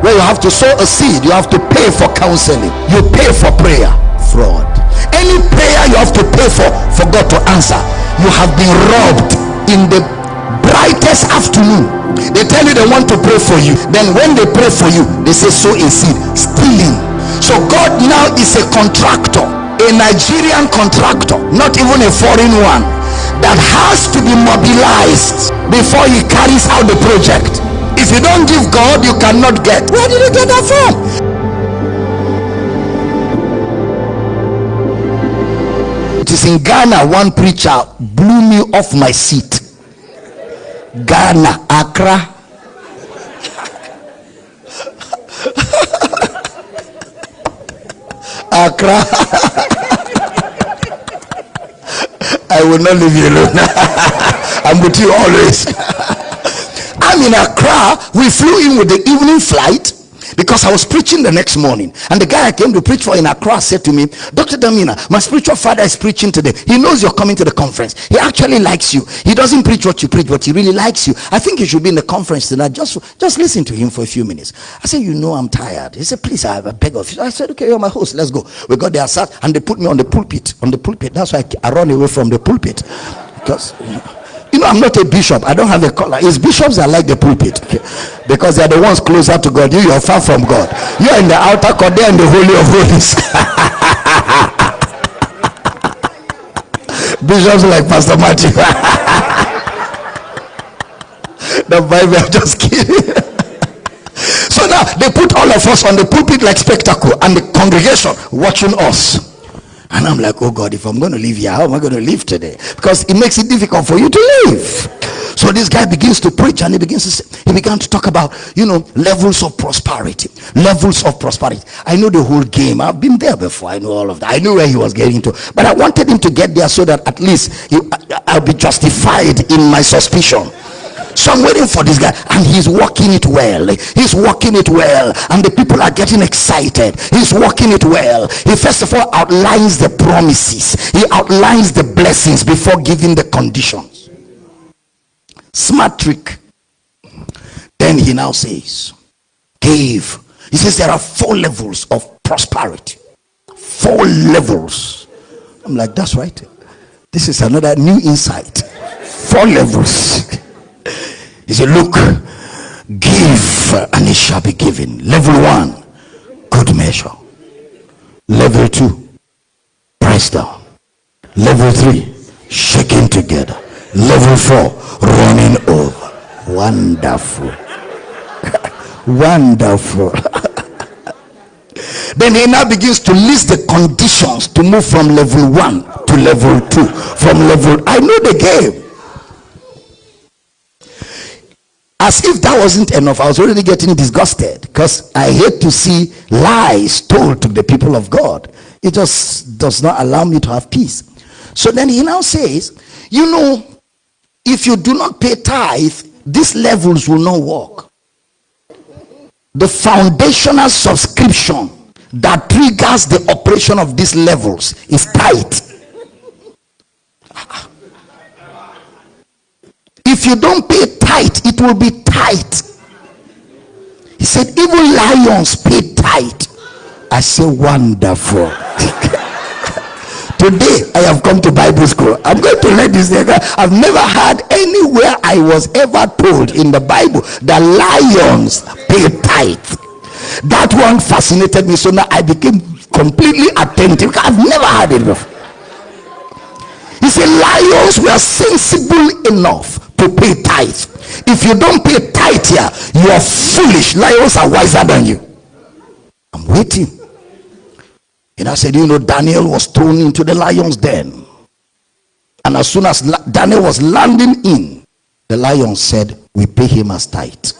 Where you have to sow a seed, you have to pay for counseling, you pay for prayer. Fraud. Any prayer you have to pay for, for God to answer, you have been robbed in the brightest afternoon. They tell you they want to pray for you. Then when they pray for you, they say sow a seed. Stealing. So God now is a contractor, a Nigerian contractor, not even a foreign one, that has to be mobilized before he carries out the project. If you don't give God, you cannot get. Where did you get that from? It is in Ghana, one preacher blew me off my seat. Ghana, Accra. Accra. I will not leave you alone. I'm with you always. I'm in Accra. We flew in with the evening flight because I was preaching the next morning. And the guy I came to preach for in Accra said to me, Dr. Damina, my spiritual father is preaching today. He knows you're coming to the conference. He actually likes you. He doesn't preach what you preach, but he really likes you. I think you should be in the conference tonight. Just, just listen to him for a few minutes. I said, You know, I'm tired. He said, Please, I have a beg of you. I said, Okay, you're my host. Let's go. We got there, sat, and they put me on the pulpit. On the pulpit. That's why I, I run away from the pulpit. Because. You know, you know, I'm not a bishop. I don't have a collar. It's bishops that like the pulpit okay? because they're the ones closer to God. You, you're far from God. You're in the outer court, they're in the holy of holies. bishops like Pastor Matthew. the Bible, I'm just kidding. so now they put all of us on the pulpit like spectacle, and the congregation watching us. And I'm like, oh God, if I'm going to live here, how am I going to live today? Because it makes it difficult for you to live. So this guy begins to preach and he begins to say, he began to talk about, you know, levels of prosperity. Levels of prosperity. I know the whole game. I've been there before. I know all of that. I knew where he was getting to. But I wanted him to get there so that at least he, I'll be justified in my suspicion. So I'm waiting for this guy, and he's working it well. He's working it well, and the people are getting excited. He's working it well. He first of all outlines the promises, he outlines the blessings before giving the conditions. Smart trick. Then he now says, Give. He says there are four levels of prosperity. Four levels. I'm like, that's right. This is another new insight. Four levels. He said, Look, give and it shall be given. Level one, good measure. Level two, press down. Level three, shaking together. Level four, running over. Wonderful. Wonderful. then he now begins to list the conditions to move from level one to level two. From level, I know the game. As if that wasn't enough, I was already getting disgusted because I hate to see lies told to the people of God. It just does not allow me to have peace. So then he now says, You know, if you do not pay tithe, these levels will not work. The foundational subscription that triggers the operation of these levels is tithe. If you don't pay it will be tight. He said, even lions pay tithe. I say, wonderful. Today I have come to Bible school. I'm going to let this nigga. I've never heard anywhere I was ever told in the Bible that lions pay tithe. That one fascinated me. So now I became completely attentive. I've never heard it before. He said, Lions were sensible enough to pay tithe. If you don't pay tithe here, you are foolish. Lions are wiser than you. I'm waiting. And I said, You know, Daniel was thrown into the lion's den. And as soon as Daniel was landing in, the lion said, We pay him as tithe.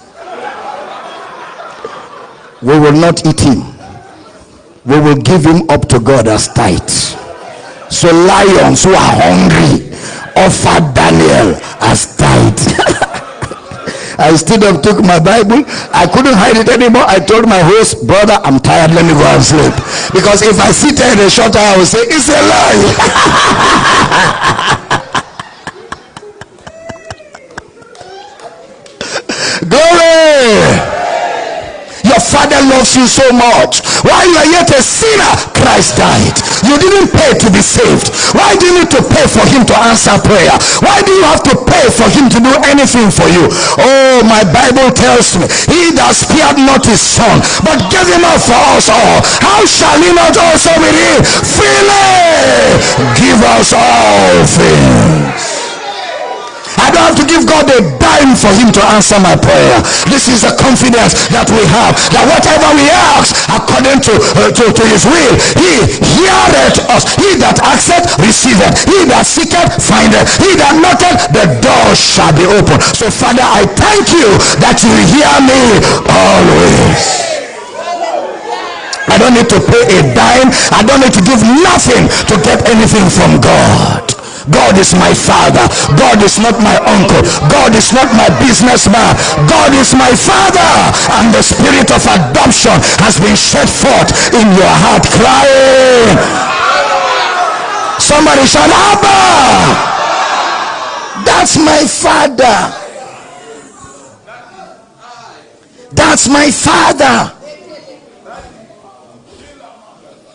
we will not eat him, we will give him up to God as tithe. So, lions who are hungry offered Daniel as tithe. I stood up, took my Bible. I couldn't hide it anymore. I told my host, brother, I'm tired. Let me go and sleep. Because if I sit there in a short time, I will say, it's a lie. Glory! Your father loves you so much. While you are yet a sinner, Christ died. You didn't pay to be saved. Why do you need to pay for him to answer prayer? Why do you have to pay for him to do anything for you? Oh, my Bible tells me, he that spared not his son, but gave him up for us all. How shall he not also with him freely give us all things? Don't have to give God a dime for him to answer my prayer. This is the confidence that we have. That whatever we ask according to, uh, to, to his will, he heareth us. He that asketh, receiveth. He that seeketh, findeth. He that knocketh, the door shall be open. So Father, I thank you that you hear me always. I don't need to pay a dime. I don't need to give nothing to get anything from God. God is my father. God is not my uncle. God is not my businessman. God is my father. And the spirit of adoption has been shed forth in your heart crying. Somebody shout, Abba. That's my father. That's my father.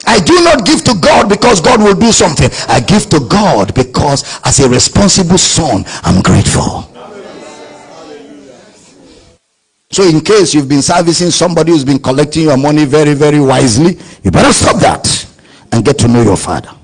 I do not give to God because God will do something. I give to God because as a responsible son, I'm grateful. So in case you've been servicing somebody who's been collecting your money very, very wisely, you better stop that and get to know your father.